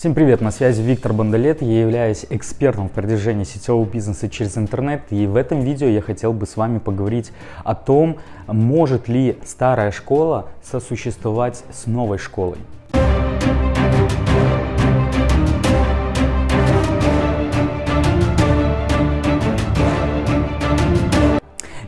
Всем привет, на связи Виктор Бондолет, я являюсь экспертом в продвижении сетевого бизнеса через интернет и в этом видео я хотел бы с вами поговорить о том, может ли старая школа сосуществовать с новой школой.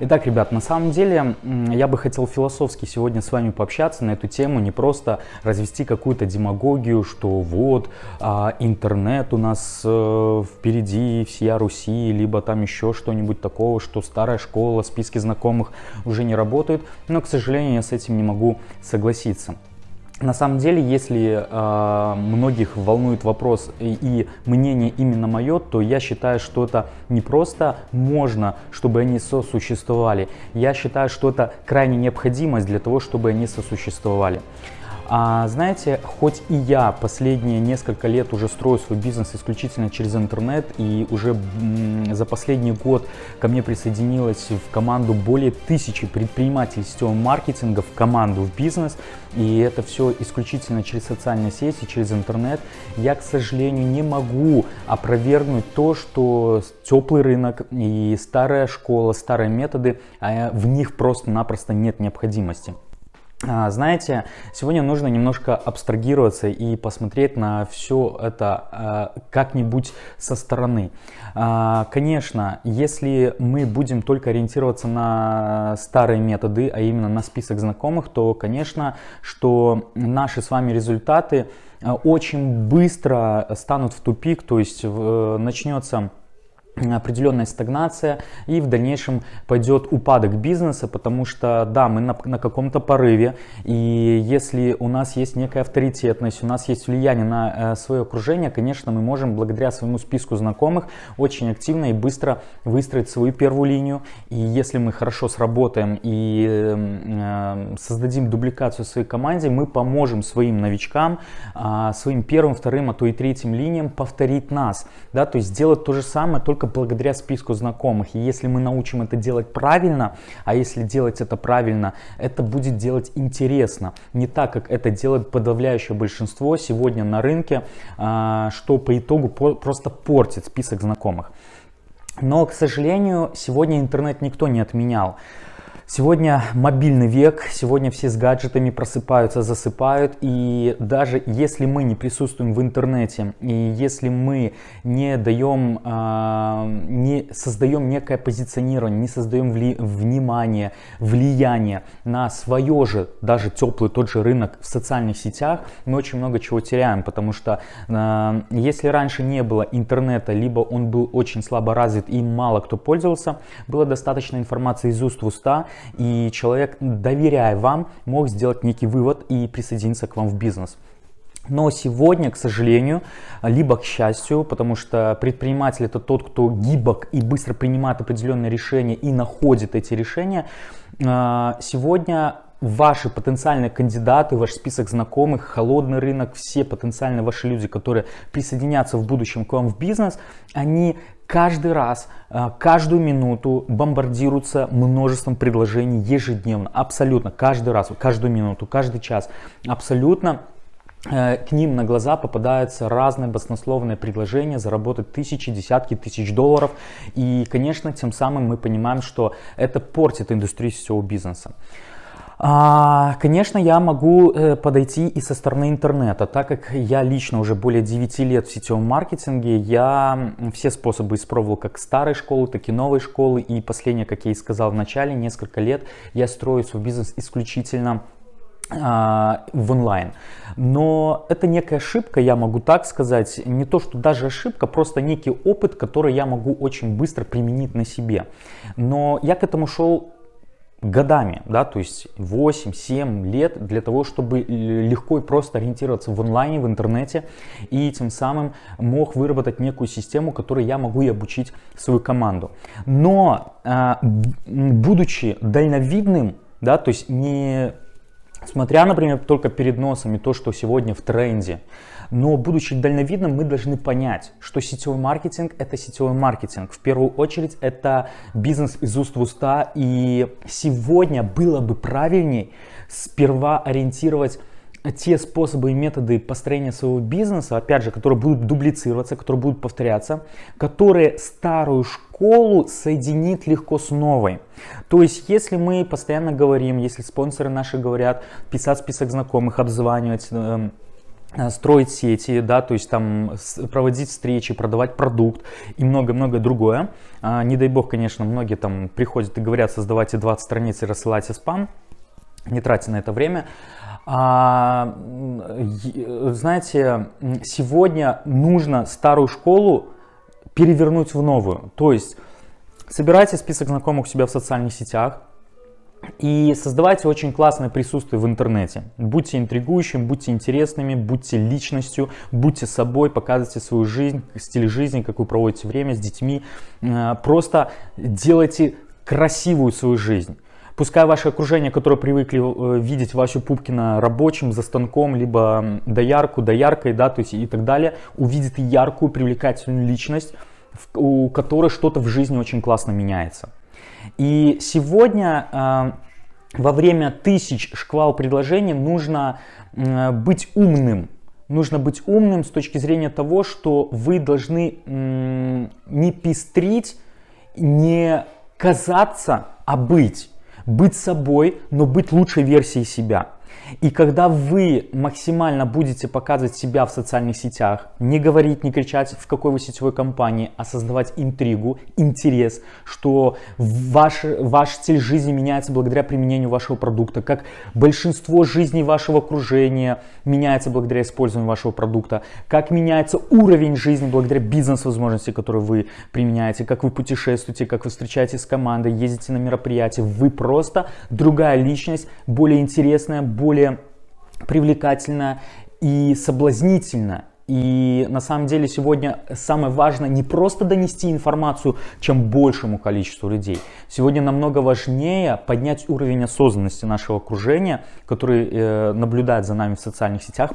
Итак, ребят, на самом деле я бы хотел философски сегодня с вами пообщаться на эту тему, не просто развести какую-то демагогию, что вот а, интернет у нас э, впереди всея Руси, либо там еще что-нибудь такого, что старая школа, списки знакомых уже не работают, но, к сожалению, я с этим не могу согласиться. На самом деле, если э, многих волнует вопрос и, и мнение именно мое, то я считаю, что это не просто можно, чтобы они сосуществовали. Я считаю, что это крайне необходимость для того, чтобы они сосуществовали. А, знаете, хоть и я последние несколько лет уже строю свой бизнес исключительно через интернет, и уже за последний год ко мне присоединилось в команду более тысячи предпринимателей сетевого маркетинга в команду, в бизнес, и это все исключительно через социальные сети, через интернет, я, к сожалению, не могу опровергнуть то, что теплый рынок и старая школа, старые методы, а в них просто-напросто нет необходимости. А, знаете, сегодня нужно немножко абстрагироваться и посмотреть на все это а, как-нибудь со стороны. А, конечно, если мы будем только ориентироваться на старые методы, а именно на список знакомых, то, конечно, что наши с вами результаты очень быстро станут в тупик, то есть начнется определенная стагнация и в дальнейшем пойдет упадок бизнеса, потому что да, мы на, на каком-то порыве, и если у нас есть некая авторитетность, у нас есть влияние на э, свое окружение, конечно, мы можем благодаря своему списку знакомых очень активно и быстро выстроить свою первую линию, и если мы хорошо сработаем и э, создадим дубликацию своей команде, мы поможем своим новичкам, э, своим первым, вторым, а то и третьим линиям повторить нас, да, то есть сделать то же самое, только только благодаря списку знакомых. И если мы научим это делать правильно, а если делать это правильно, это будет делать интересно. Не так, как это делает подавляющее большинство сегодня на рынке, а, что по итогу просто портит список знакомых. Но, к сожалению, сегодня интернет никто не отменял. Сегодня мобильный век, сегодня все с гаджетами просыпаются, засыпают, и даже если мы не присутствуем в интернете, и если мы не даем, э, не создаем некое позиционирование, не создаем вли внимание, влияние на свое же, даже теплый тот же рынок в социальных сетях, мы очень много чего теряем, потому что э, если раньше не было интернета, либо он был очень слабо развит и мало кто пользовался, было достаточно информации из уст в уста, и человек, доверяя вам, мог сделать некий вывод и присоединиться к вам в бизнес. Но сегодня, к сожалению, либо к счастью, потому что предприниматель это тот, кто гибок и быстро принимает определенные решения и находит эти решения, а, сегодня ваши потенциальные кандидаты, ваш список знакомых, холодный рынок, все потенциальные ваши люди, которые присоединятся в будущем к вам в бизнес, они каждый раз, э, каждую минуту бомбардируются множеством предложений ежедневно, абсолютно, каждый раз, каждую минуту, каждый час, абсолютно э, к ним на глаза попадаются разные баснословные предложения заработать тысячи, десятки тысяч долларов. И, конечно, тем самым мы понимаем, что это портит индустрию сетевого бизнеса. А, конечно, я могу э, подойти и со стороны интернета, так как я лично уже более 9 лет в сетевом маркетинге, я все способы испробовал как старой школы, так и новой школы. И последнее, как я и сказал в начале, несколько лет я строю свой бизнес исключительно а, в онлайн. Но это некая ошибка, я могу так сказать, не то что даже ошибка, просто некий опыт, который я могу очень быстро применить на себе. Но я к этому шел годами, да, то есть 8-7 лет для того, чтобы легко и просто ориентироваться в онлайне, в интернете и тем самым мог выработать некую систему, которой я могу и обучить свою команду. Но а, будучи дальновидным, да, то есть не смотря, например, только перед носом и то, что сегодня в тренде, но будучи дальновидным, мы должны понять, что сетевой маркетинг – это сетевой маркетинг. В первую очередь, это бизнес из уст в уста. И сегодня было бы правильней сперва ориентировать те способы и методы построения своего бизнеса, опять же, которые будут дублицироваться, которые будут повторяться, которые старую школу соединит легко с новой. То есть, если мы постоянно говорим, если спонсоры наши говорят, писать список знакомых, обзванивать, эм, строить сети, да, то есть там проводить встречи, продавать продукт и много-много другое. А, не дай бог, конечно, многие там приходят и говорят, создавайте 20 страниц и рассылайте спам, не тратьте на это время. А, знаете, сегодня нужно старую школу перевернуть в новую. То есть собирайте список знакомых у себя в социальных сетях и создавайте очень классное присутствие в интернете. Будьте интригующим, будьте интересными, будьте личностью, будьте собой, показывайте свою жизнь, стиль жизни, как вы проводите время с детьми. Э, просто делайте красивую свою жизнь. Пускай ваше окружение, которое привыкли э, видеть Васю Пупкина рабочим, за станком, либо доярку, дояркой, да, то есть и так далее, увидит яркую, привлекательную личность, у которой что-то в жизни очень классно меняется. И сегодня э, во время тысяч шквал предложений нужно быть умным. Нужно быть умным с точки зрения того, что вы должны не пестрить, не казаться, а быть быть собой, но быть лучшей версией себя. И когда вы максимально будете показывать себя в социальных сетях, не говорить, не кричать, в какой вы сетевой компании, а создавать интригу, интерес, что ваш, ваш стиль жизни меняется благодаря применению вашего продукта, как большинство жизней вашего окружения меняется благодаря использованию вашего продукта, как меняется уровень жизни благодаря бизнес-возможности, которые вы применяете, как вы путешествуете, как вы встречаетесь с командой, ездите на мероприятия, вы просто другая личность, более интересная, более привлекательно и соблазнительно. И на самом деле сегодня самое важное не просто донести информацию чем большему количеству людей. Сегодня намного важнее поднять уровень осознанности нашего окружения, который э, наблюдает за нами в социальных сетях,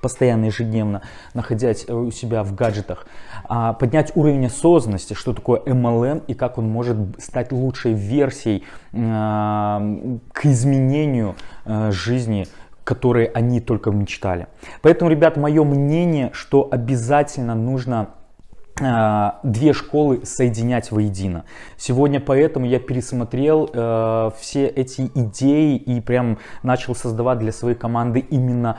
постоянно ежедневно, находясь у себя в гаджетах. А поднять уровень осознанности, что такое MLM и как он может стать лучшей версией э, к изменению э, жизни которые они только мечтали. Поэтому, ребят, мое мнение, что обязательно нужно э, две школы соединять воедино. Сегодня поэтому я пересмотрел э, все эти идеи и прям начал создавать для своей команды именно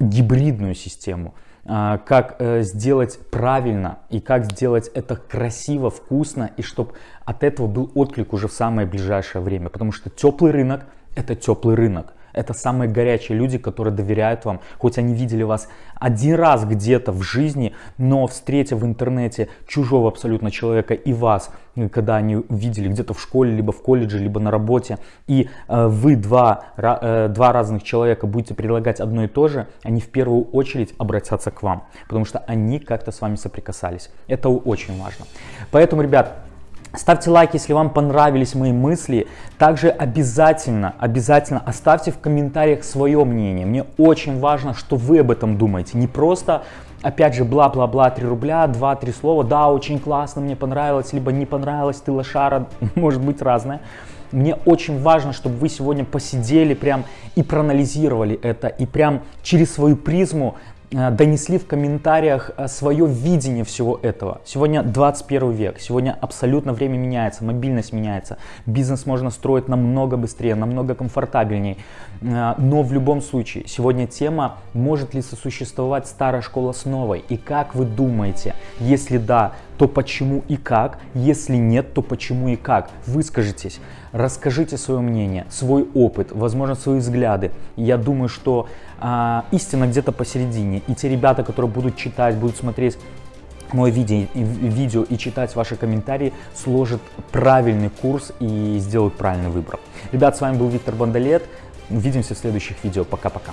гибридную систему э, как э, сделать правильно и как сделать это красиво, вкусно и чтобы от этого был отклик уже в самое ближайшее время, потому что теплый рынок это теплый рынок. Это самые горячие люди, которые доверяют вам, хоть они видели вас один раз где-то в жизни, но встретив в интернете чужого абсолютно человека и вас, когда они видели где-то в школе, либо в колледже, либо на работе, и э, вы два, э, два разных человека будете предлагать одно и то же, они в первую очередь обратятся к вам, потому что они как-то с вами соприкасались. Это очень важно. Поэтому, ребят, Ставьте лайк, если вам понравились мои мысли. Также обязательно, обязательно оставьте в комментариях свое мнение. Мне очень важно, что вы об этом думаете. Не просто, опять же, бла-бла-бла, 3 рубля, 2-3 слова. Да, очень классно, мне понравилось, либо не понравилось, ты лошара, может быть разное. Мне очень важно, чтобы вы сегодня посидели прям и проанализировали это, и прям через свою призму донесли в комментариях э, свое видение всего этого. Сегодня 21 век, сегодня абсолютно время меняется, мобильность меняется, бизнес можно строить намного быстрее, намного комфортабельнее. Э, но в любом случае, сегодня тема, может ли сосуществовать старая школа с новой и как вы думаете, если да, то почему и как, если нет, то почему и как. Выскажитесь, расскажите свое мнение, свой опыт, возможно, свои взгляды. Я думаю, что а, истина где-то посередине. И те ребята, которые будут читать, будут смотреть мое видео, видео и читать ваши комментарии, сложат правильный курс и сделают правильный выбор. Ребят, с вами был Виктор Бондолет. Увидимся в следующих видео. Пока-пока.